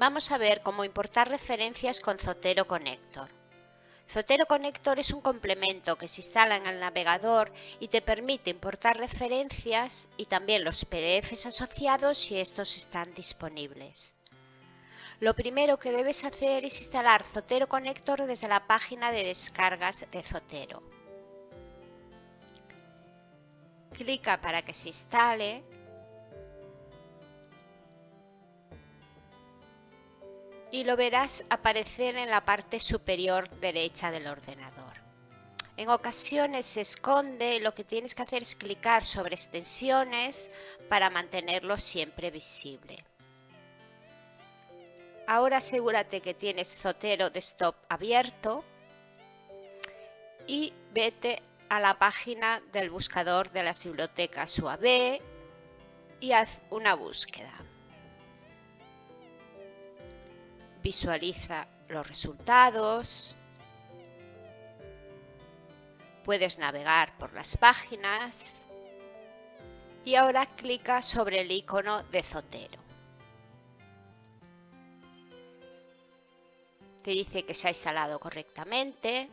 Vamos a ver cómo importar referencias con Zotero Connector. Zotero Connector es un complemento que se instala en el navegador y te permite importar referencias y también los PDFs asociados si estos están disponibles. Lo primero que debes hacer es instalar Zotero Connector desde la página de descargas de Zotero. Clica para que se instale y lo verás aparecer en la parte superior derecha del ordenador. En ocasiones se esconde y lo que tienes que hacer es clicar sobre extensiones para mantenerlo siempre visible. Ahora asegúrate que tienes Zotero Desktop abierto y vete a la página del buscador de las bibliotecas UAB y haz una búsqueda. visualiza los resultados, puedes navegar por las páginas y ahora clica sobre el icono de Zotero. Te dice que se ha instalado correctamente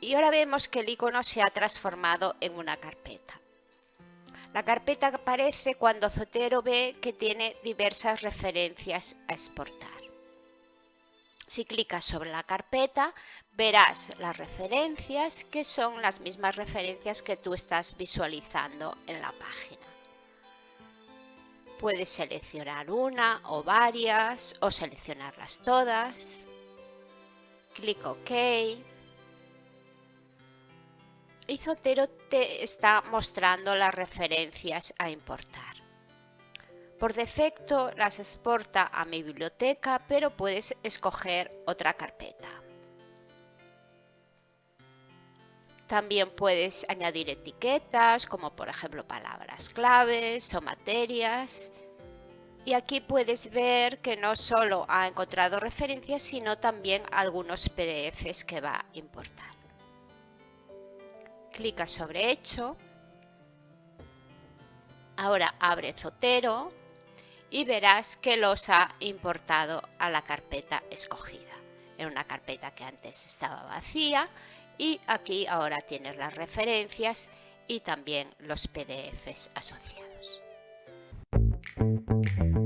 y ahora vemos que el icono se ha transformado en una carpeta. La carpeta aparece cuando Zotero ve que tiene diversas referencias a exportar. Si clicas sobre la carpeta, verás las referencias que son las mismas referencias que tú estás visualizando en la página. Puedes seleccionar una o varias o seleccionarlas todas. Clic OK. Y Zotero te está mostrando las referencias a importar. Por defecto las exporta a mi biblioteca, pero puedes escoger otra carpeta. También puedes añadir etiquetas, como por ejemplo palabras claves o materias. Y aquí puedes ver que no solo ha encontrado referencias, sino también algunos PDFs que va a importar. Clica sobre Hecho. Ahora abre Zotero y verás que los ha importado a la carpeta escogida. En una carpeta que antes estaba vacía y aquí ahora tienes las referencias y también los PDFs asociados. Thank you.